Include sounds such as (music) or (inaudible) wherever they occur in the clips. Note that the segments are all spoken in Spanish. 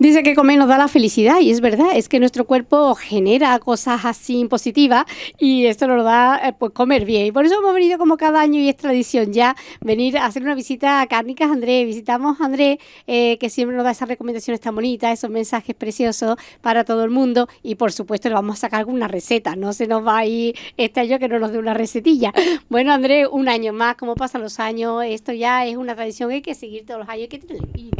Dice que comer nos da la felicidad y es verdad, es que nuestro cuerpo genera cosas así positivas y esto nos da eh, pues comer bien. Y por eso hemos venido como cada año y es tradición ya venir a hacer una visita a Cárnicas Andrés. Visitamos a Andrés eh, que siempre nos da esas recomendaciones tan bonitas, esos mensajes preciosos para todo el mundo y por supuesto le vamos a sacar alguna receta, no se nos va a ir este año que no nos dé una recetilla. Bueno Andrés, un año más, como pasan los años, esto ya es una tradición, hay que seguir todos los años, hay que tener.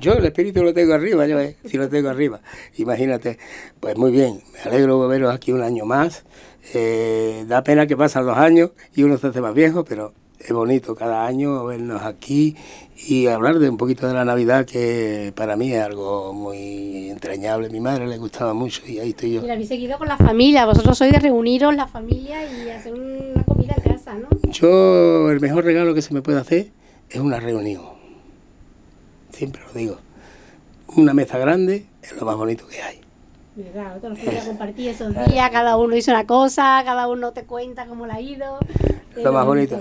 Yo el espíritu lo tengo arriba, yo eh, si lo tengo arriba. Imagínate, pues muy bien, me alegro de veros aquí un año más. Eh, da pena que pasan los años y uno se hace más viejo, pero es bonito cada año vernos aquí y hablar de un poquito de la Navidad, que para mí es algo muy entrañable. Mi madre le gustaba mucho y ahí estoy yo. Y la habéis seguido con la familia, vosotros sois de reuniros la familia y hacer una comida en casa, ¿no? Yo, el mejor regalo que se me puede hacer es una reunión. Siempre lo digo. Una mesa grande es lo más bonito que hay. Claro, todos los compartir esos días, cada uno hizo una cosa, cada uno te cuenta cómo le ha ido. Lo más bonito.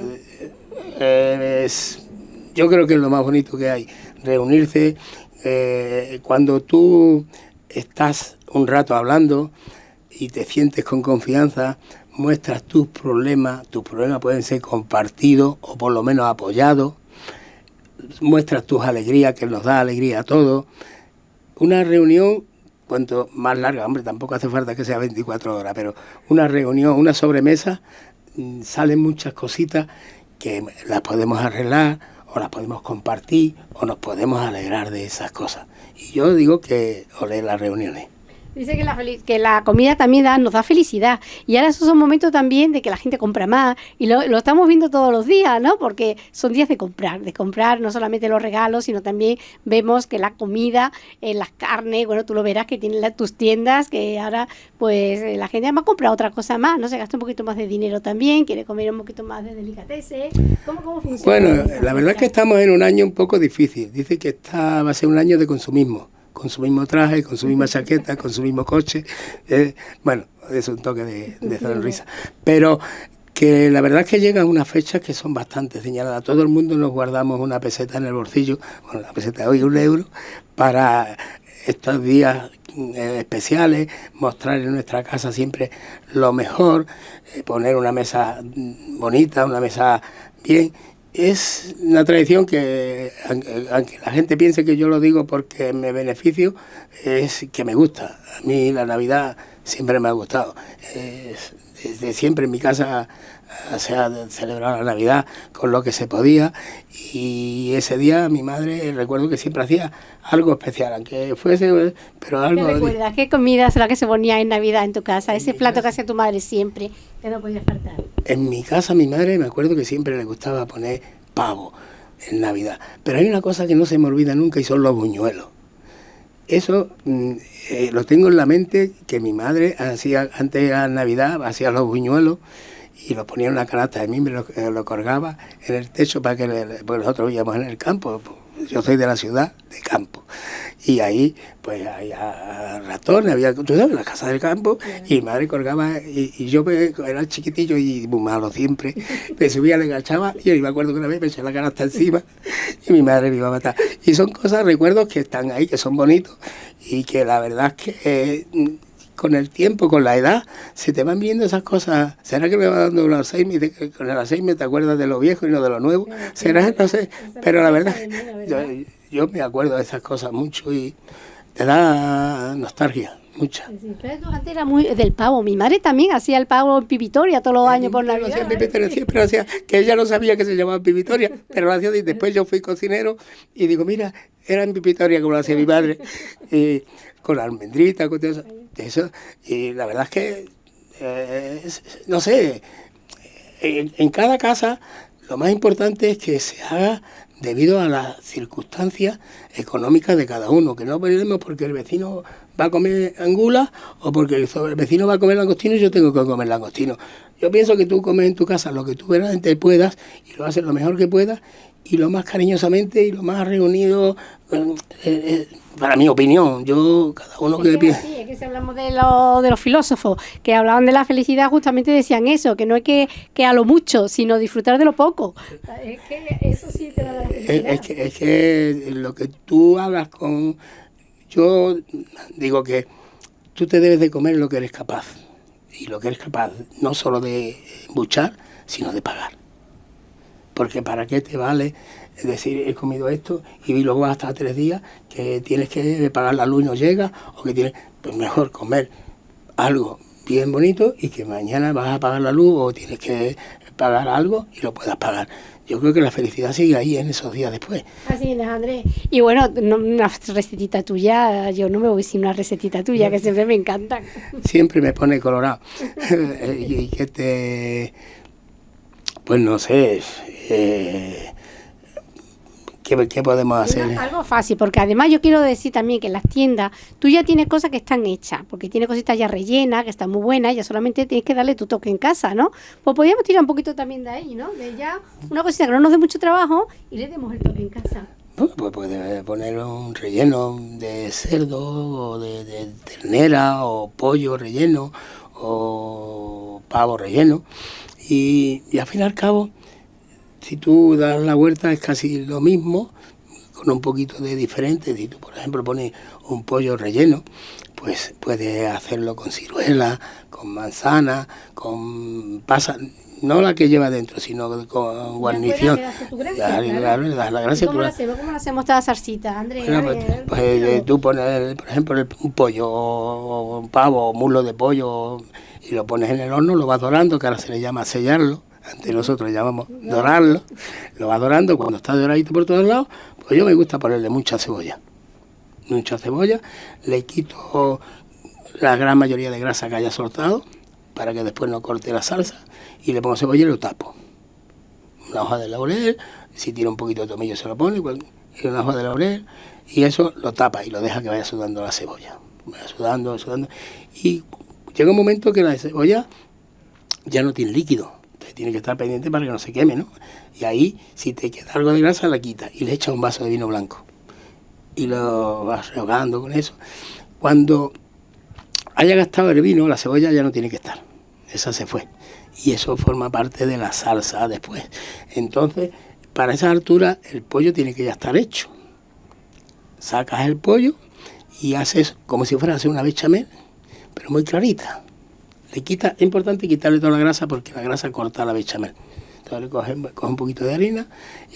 Eh, es, yo creo que es lo más bonito que hay. Reunirse eh, cuando tú estás un rato hablando y te sientes con confianza, muestras tus problemas, tus problemas pueden ser compartidos o por lo menos apoyados, muestras tus alegrías, que nos da alegría a todos. Una reunión cuanto más larga, hombre, tampoco hace falta que sea 24 horas, pero una reunión, una sobremesa, mm, salen muchas cositas que las podemos arreglar o las podemos compartir o nos podemos alegrar de esas cosas. Y yo digo que olé las reuniones. Dice que la, que la comida también da, nos da felicidad. Y ahora esos son momentos también de que la gente compra más. Y lo, estamos viendo todos los días, ¿no? Porque son días de comprar, de comprar no solamente los regalos, sino también vemos que la comida, eh, las carnes, bueno, tú lo verás que tienen tus tiendas, que ahora pues eh, la gente además compra otra cosa más, ¿no? Se gasta un poquito más de dinero también, quiere comer un poquito más de delicatessen. ¿Cómo, ¿Cómo, funciona? Bueno, la verdad es que estamos en un año un poco difícil. Dice que está, va a ser un año de consumismo con su mismo traje, con su misma chaqueta, con su mismo coche. Eh, bueno, es un toque de, sonrisa. Pero que la verdad es que llegan unas fechas que son bastante señaladas. Todo el mundo nos guardamos una peseta en el bolsillo, bueno, la peseta de hoy un euro, para estos días eh, especiales, mostrar en nuestra casa siempre lo mejor, eh, poner una mesa bonita, una mesa bien es una tradición que, aunque la gente piense que yo lo digo porque me beneficio, es que me gusta. A mí la Navidad siempre me ha gustado. desde siempre en mi casa se ha celebrado la Navidad con lo que se podía y ese día mi madre recuerdo que siempre hacía algo especial, aunque fuese, pero algo... ¿Qué recuerdas? ¿Qué comida es la que se ponía en Navidad en tu casa? Ese plato que hacía tu madre siempre, que no podía faltar. En mi casa mi madre me acuerdo que siempre le gustaba poner pavo en Navidad, pero hay una cosa que no se me olvida nunca y son los buñuelos. Eso mm, eh, lo tengo en la mente que mi madre hacía antes de Navidad, hacía los buñuelos y lo ponía en una canasta de mí, me lo, eh, lo colgaba en el techo para que porque nosotros vivíamos en el campo, pues, yo soy de la ciudad, de campo. Y ahí, pues, había ratones, había, tú sabes, la casa del campo, y mi madre colgaba, y, yo era chiquitillo y muy malo siempre, me subía, le agachaba, y yo me acuerdo que una vez me eché la canasta encima, y mi madre me iba a matar. Y son cosas, recuerdos que están ahí, que son bonitos, y que la verdad es que con el tiempo, con la edad, se te van viendo esas cosas. ¿Será que me va dando un Alzheimer? Con el Alzheimer te acuerdas de lo viejo y no de lo nuevo. ¿Será? No sé. Pero la verdad, yo, me acuerdo de esas cosas mucho y te da nostalgia. Mucha. Pero antes era muy del pavo. Mi madre también hacía el pavo en Pipitoria todos los años por Navidad. Hacía Pipitoria, siempre hacía, que ella no sabía que se llamaba Pipitoria, pero lo hacía y después yo fui cocinero y digo, mira, era en Pipitoria como lo hacía mi madre, (laughs) y con almendrita, con todo eso. Eso, y la verdad es que, eh, no sé, en, cada casa lo más importante es que se haga debido a las circunstancias económicas de cada uno, que no perdemos porque el vecino va a comer angula o porque el vecino va a comer langostino y yo tengo que comer langostino. Yo pienso que tú comes en tu casa lo que tú verdaderamente puedas y lo haces lo mejor que puedas y lo más cariñosamente y lo más reunido, eh, eh, para mi opinión, yo, cada uno que, piensa. Sí, es que si hablamos de, de los filósofos que hablaban de la felicidad, justamente decían eso, que no es que, que a lo mucho, sino disfrutar de lo poco. Es que eso sí te da la felicidad. Es, que, es que lo que tú hagas con yo digo que tú te debes de comer lo que eres capaz. Y lo que eres capaz no solo de buchar, sino de pagar. Porque para qué te vale decir, he comido esto y luego hasta tres días que tienes que pagar la luz y no llega, o que tienes, pues mejor comer algo bien bonito y que mañana vas a pagar la luz o tienes que pagar algo y lo puedas pagar yo creo que la felicidad sigue ahí en esos días después. Así es, Andrés. Y bueno, una recetita tuya, yo no me voy sin una recetita tuya, que siempre me encantan. Siempre me pone colorado. (laughs) y que te... Pues no sé, eh, ¿Qué, podemos hacer? Algo fácil, porque además yo quiero decir también que en las tiendas tú ya tienes cosas que están hechas, porque tiene cositas ya rellenas, que están muy buenas, ya solamente tienes que darle tu toque en casa, ¿no? Pues podríamos tirar un poquito también de ahí, ¿no? De ya una cosita que no nos dé mucho trabajo y le demos el toque en casa. pues puede poner un relleno de cerdo o de, ternera o pollo relleno o pavo relleno y, y al fin y al cabo si tú das la huerta es casi lo mismo, con un poquito de diferente. Si tú, por ejemplo, pones un pollo relleno, pues puedes hacerlo con ciruela, con manzana, con pasa, no la que lleva dentro, sino con guarnición. la gracia ¿Cómo, la hacemos? ¿Cómo hacemos esta salsita, Andrés? pues, pues eh, tú pones, por ejemplo, un pollo, un pavo, un muslo de pollo, y lo pones en el horno, lo vas dorando, que ahora se le llama sellarlo antes nosotros llamamos dorarlo, lo va dorando, cuando está doradito por todos lados, pues yo me gusta ponerle mucha cebolla. Mucha cebolla, le quito la gran mayoría de grasa que haya soltado, para que después no corte la salsa, y le pongo cebolla y lo tapo. Una hoja de laurel, si tiene un poquito de tomillo se lo pone, una hoja de laurel, y eso lo tapa y lo deja que vaya sudando la cebolla. Vaya sudando, sudando, y llega un momento que la cebolla ya no tiene líquido, tiene que estar pendiente para que no se queme, ¿no? Y ahí, si te queda algo de grasa, la quita y le echa un vaso de vino blanco. Y lo vas rehogando con eso. Cuando haya gastado el vino, la cebolla ya no tiene que estar. Esa se fue. Y eso forma parte de la salsa después. Entonces, para esa altura, el pollo tiene que ya estar hecho. Sacas el pollo y haces como si fuera a hacer una bechamel, pero muy clarita le quita, es importante quitarle toda la grasa porque la grasa corta la bechamel. Entonces le coge, un poquito de harina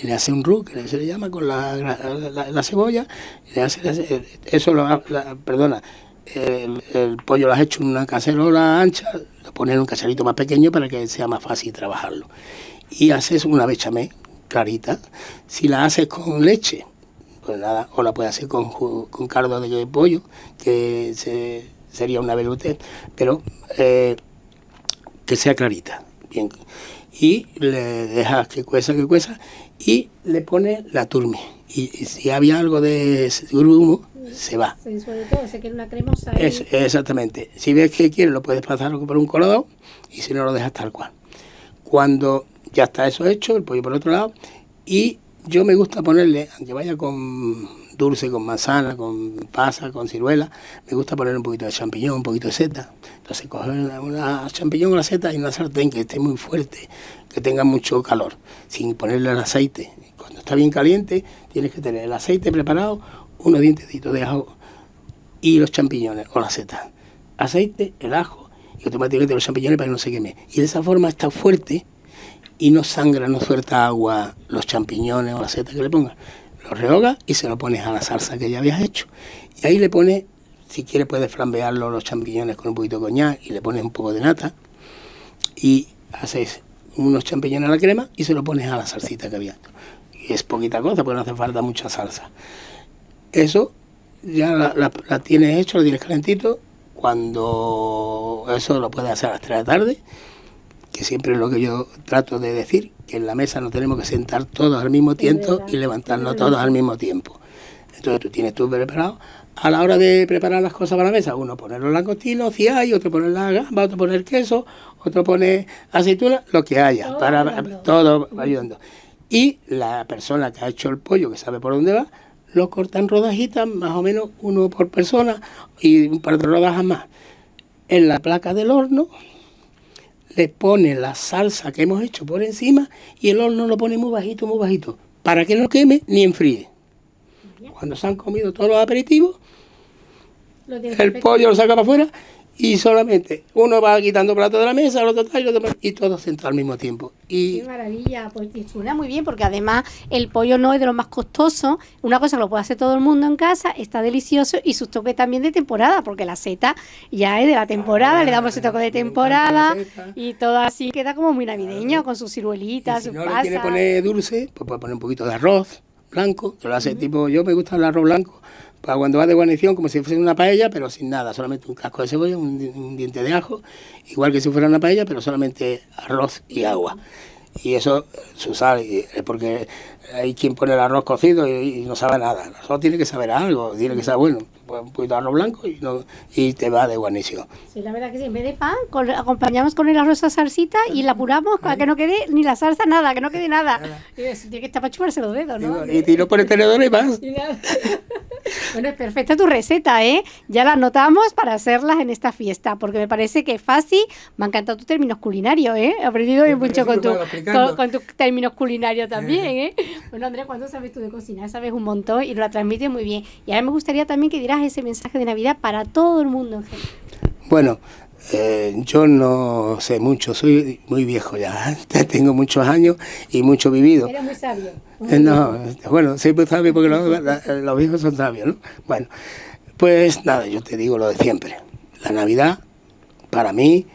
y le hace un roux, que se le llama con la, la, cebolla, y le hace, eso lo, perdona, el, pollo lo has hecho en una cacerola ancha, lo pones en un caserito más pequeño para que sea más fácil trabajarlo. Y haces una bechamel clarita. Si la haces con leche, pues nada, o la puedes hacer con, con cardo de pollo, que se sería una velute, pero eh, que sea clarita. Bien. Y le dejas que cueza, que cueza, y le pone la turme. Y, si había algo de grumo, se va. sobre todo, se quiere una cremosa. exactamente. Si ves que quieres, lo puedes pasar por un colado y si no, lo dejas tal cual. Cuando ya está eso hecho, el pollo por otro lado, y yo me gusta ponerle, aunque vaya con dulce con manzana, con pasa, con ciruela. Me gusta poner un poquito de champiñón, un poquito de seta. Entonces coger una, champiñón, una seta y una sartén que esté muy fuerte, que tenga mucho calor, sin ponerle el aceite. Cuando está bien caliente, tienes que tener el aceite preparado, unos dientecitos de ajo y los champiñones o la seta. Aceite, el ajo y automáticamente los champiñones para que no se queme. Y de esa forma está fuerte y no sangra, no suelta agua los champiñones o la seta que le pongas lo rehogas y se lo pones a la salsa que ya habías hecho. Y ahí le pones, si quieres puedes flambearlo los champiñones con un poquito de coñac y le pones un poco de nata y haces unos champiñones a la crema y se lo pones a la salsita que había. Y es poquita cosa, porque no hace falta mucha salsa. Eso ya la, la tienes hecho, lo tienes calentito. Cuando eso lo puedes hacer a las 3 de la tarde, que siempre es lo que yo trato de decir, que en la mesa nos tenemos que sentar todos al mismo tiempo y levantarnos todos al mismo tiempo. Entonces tú tienes tú preparado. A la hora de preparar las cosas para la mesa, uno pone los langostinos, si hay, otro pone la gamba, otro pone el queso, otro pone aceituna, lo que haya, para todo ayudando. Y la persona que ha hecho el pollo, que sabe por dónde va, lo corta en rodajitas, más o menos uno por persona y un par de rodajas más. En la placa del horno, le pone la salsa que hemos hecho por encima y el horno lo pone muy bajito, muy bajito, para que no queme ni enfríe. Cuando se han comido todos los aperitivos, el pollo lo saca para afuera y solamente uno va quitando plato de la mesa, el otro tal, y, otro, y todo sentado al mismo tiempo. Y Qué maravilla, pues suena muy bien porque además el pollo no es de lo más costoso, una cosa que lo puede hacer todo el mundo en casa, está delicioso y sus toques también de temporada, porque la seta ya es de la temporada, Ah, le damos ese toque de temporada y todo así queda como muy navideño con sus ciruelitas, Y si sus no le quiere pasas. poner dulce, pues puede poner un poquito de arroz blanco, que lo hace tipo, yo me gusta el arroz blanco, para cuando va de guarnición, como si fuese una paella, pero sin nada, solamente un casco de cebolla, un, un diente de ajo, igual que si fuera una paella, pero solamente arroz y agua. Y eso, su sal, y- es porque hay quien pone el arroz cocido y, y no sabe nada. El arroz tiene que saber algo, tiene que saber bueno, pues un poquito de arroz blanco y, no, y te va de guarnición. Sí, la verdad que sí, en vez de pan, con- acompañamos con el arroz a salsita y la apuramos para que no quede ni la salsa, nada, que no quede nada. Y eso tiene que estar para chuparse los dedos, ¿no? Y tiro por el tenedor y más. Y nada. Bueno, es perfecta tu receta, ¿eh? Ya la anotamos para hacerlas en esta fiesta, porque me parece que es fácil. Me ha encantado tu términos culinarios, ¿eh? He aprendido Me mucho con, tu, con, con tus términos culinarios también, ¿eh? Bueno, Andrea, ¿cuánto sabes tú de cocinar? Sabes un montón y lo transmites muy bien. Y ahora me gustaría también que dieras ese mensaje de Navidad para todo el mundo en general. Bueno, eh, yo no sé mucho, soy muy viejo (laughs) ya, tengo muchos años y mucho vivido. Eres muy sabio. Eh, No, bueno, soy muy sabio porque los, viejos son sabios, ¿no? Bueno, pues nada, yo te digo lo de siempre. La Navidad, para mí,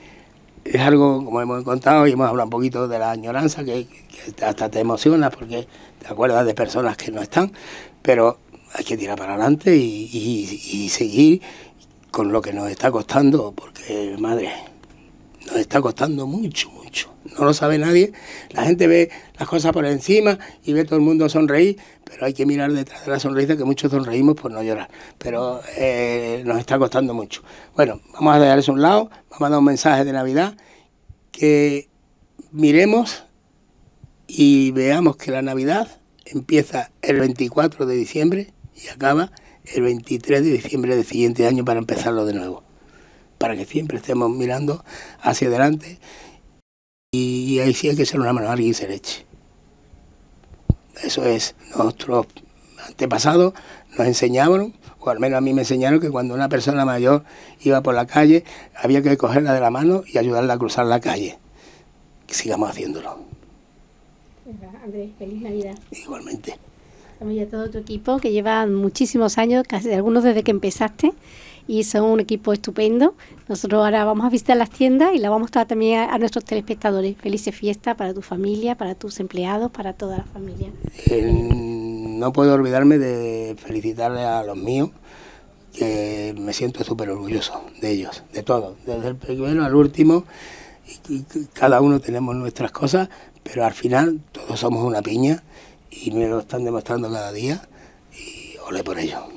es algo, como hemos contado y hemos hablado un poquito de la añoranza, que, que hasta te emociona porque te acuerdas de personas que no están, pero hay que tirar para adelante y, y- y seguir con lo que nos está costando, porque, madre, nos está costando mucho, mucho. No lo sabe nadie. La gente ve las cosas por encima y ve todo el mundo sonreír, pero hay que mirar detrás de la sonrisa que muchos sonreímos por no llorar. Pero eh, nos está costando mucho. Bueno, vamos a dejar eso a un lado, vamos a dar un mensaje de Navidad, que miremos y veamos que la Navidad empieza el 24 de diciembre y acaba el 23 de diciembre del siguiente año para empezarlo de nuevo para que siempre estemos mirando hacia adelante y, ahí sí hay que ser una mano y se leche. Eso es, nuestros antepasados nos enseñaron, o al menos a mí me enseñaron que cuando una persona mayor iba por la calle había que cogerla de la mano y ayudarla a cruzar la calle. Sigamos haciéndolo, Andrés, feliz Navidad. igualmente. También a todo tu equipo que lleva muchísimos años, casi algunos desde que empezaste, y son un equipo estupendo. Nosotros ahora vamos a visitar las tiendas y la vamos a mostrar también a, nuestros telespectadores. Felices fiestas para tu familia, para tus empleados, para toda la familia. No puedo olvidarme de felicitarle a los míos, que me siento súper orgulloso de ellos, de todos, desde el primero al último. Cada uno tenemos nuestras cosas, pero al final todos somos una piña y me lo están demostrando cada día y ole por ello.